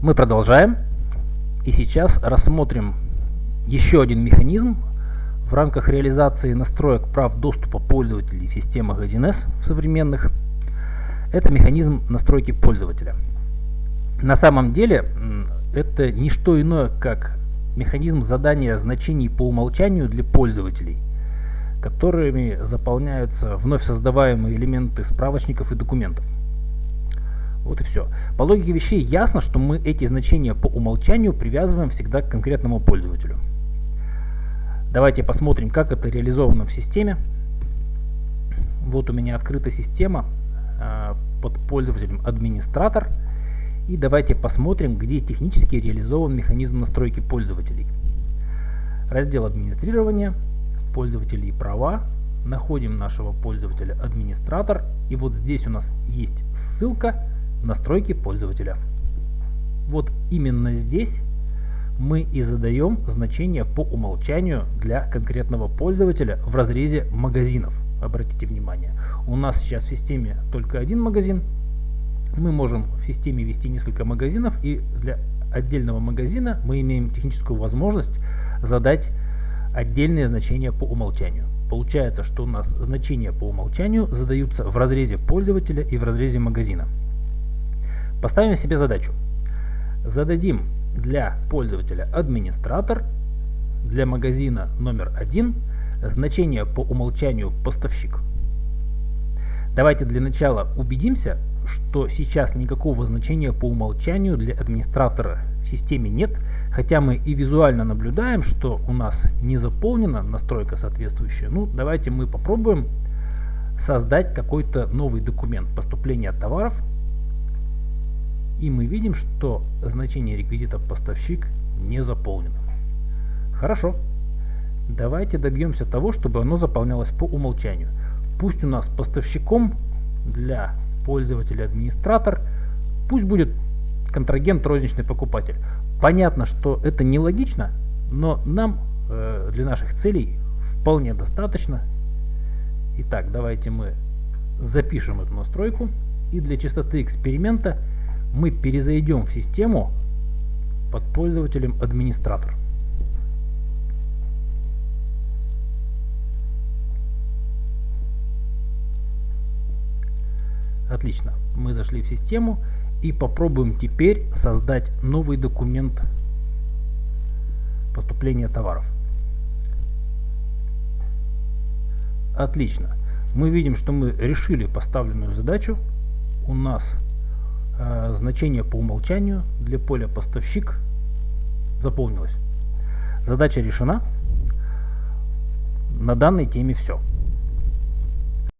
Мы продолжаем. И сейчас рассмотрим еще один механизм в рамках реализации настроек прав доступа пользователей в системах 1С в современных. Это механизм настройки пользователя. На самом деле это не что иное, как механизм задания значений по умолчанию для пользователей, которыми заполняются вновь создаваемые элементы справочников и документов. Вот и все. По логике вещей ясно, что мы эти значения по умолчанию привязываем всегда к конкретному пользователю. Давайте посмотрим, как это реализовано в системе. Вот у меня открыта система э, под пользователем администратор. И давайте посмотрим, где технически реализован механизм настройки пользователей. Раздел администрирования, пользователи и права. Находим нашего пользователя администратор. И вот здесь у нас есть ссылка настройки пользователя. Вот именно здесь мы и задаем значение по умолчанию для конкретного пользователя в разрезе магазинов. Обратите внимание, у нас сейчас в системе только один магазин. Мы можем в системе вести несколько магазинов и для отдельного магазина мы имеем техническую возможность задать отдельные значения по умолчанию. Получается, что у нас значения по умолчанию задаются в разрезе пользователя и в разрезе магазина. Поставим себе задачу. Зададим для пользователя администратор, для магазина номер один значение по умолчанию поставщик. Давайте для начала убедимся, что сейчас никакого значения по умолчанию для администратора в системе нет, хотя мы и визуально наблюдаем, что у нас не заполнена настройка соответствующая. Ну, давайте мы попробуем создать какой-то новый документ поступления товаров и мы видим, что значение реквизита поставщик не заполнено. Хорошо. Давайте добьемся того, чтобы оно заполнялось по умолчанию. Пусть у нас поставщиком для пользователя администратор, пусть будет контрагент розничный покупатель. Понятно, что это нелогично, но нам э, для наших целей вполне достаточно. Итак, давайте мы запишем эту настройку и для чистоты эксперимента мы перезайдем в систему под пользователем администратор. Отлично. Мы зашли в систему и попробуем теперь создать новый документ поступления товаров. Отлично. Мы видим, что мы решили поставленную задачу. У нас значение по умолчанию для поля поставщик заполнилось. Задача решена. На данной теме все.